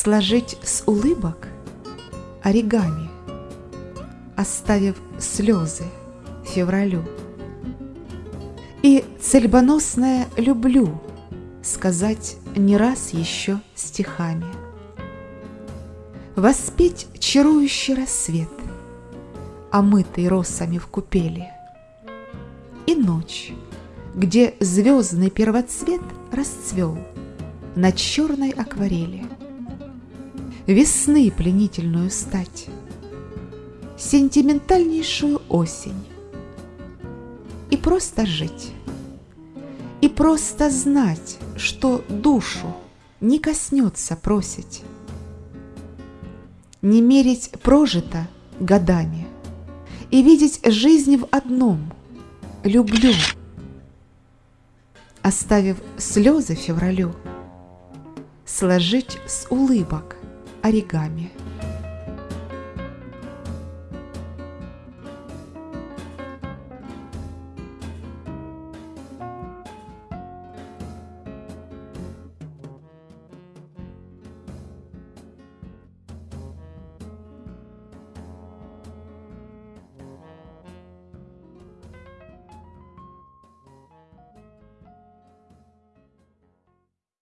Сложить с улыбок оригами, Оставив слезы февралю. И цельбоносное «люблю» Сказать не раз еще стихами. Воспеть чарующий рассвет, Омытый росами в купели, И ночь, где звездный первоцвет Расцвел на черной акварели. Весны пленительную стать, Сентиментальнейшую осень, И просто жить, и просто знать, Что душу не коснется просить, не мерить прожито годами. И видеть жизнь в одном – люблю, оставив слезы февралю, сложить с улыбок оригами.